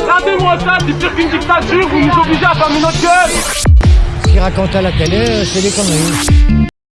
Regardez-moi ça, c'est pire qu'une dictature, vous nous obligez à fermer notre gueule Ce qu'il raconte à la télé, euh, c'est des conneries.